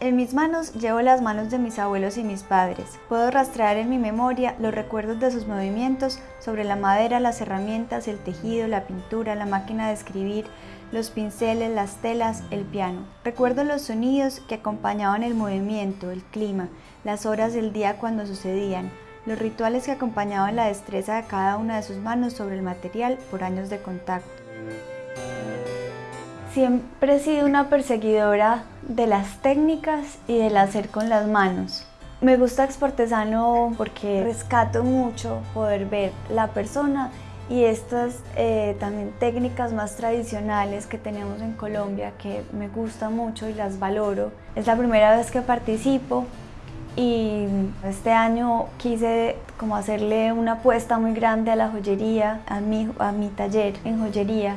En mis manos llevo las manos de mis abuelos y mis padres. Puedo rastrear en mi memoria los recuerdos de sus movimientos sobre la madera, las herramientas, el tejido, la pintura, la máquina de escribir, los pinceles, las telas, el piano. Recuerdo los sonidos que acompañaban el movimiento, el clima, las horas del día cuando sucedían, los rituales que acompañaban la destreza de cada una de sus manos sobre el material por años de contacto. Siempre he sido una perseguidora de las técnicas y del hacer con las manos. Me gusta Exportesano porque rescato mucho poder ver la persona y estas eh, también técnicas más tradicionales que tenemos en Colombia que me gustan mucho y las valoro. Es la primera vez que participo y este año quise como hacerle una apuesta muy grande a la joyería, a mi, a mi taller en joyería